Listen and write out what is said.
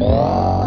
Wow.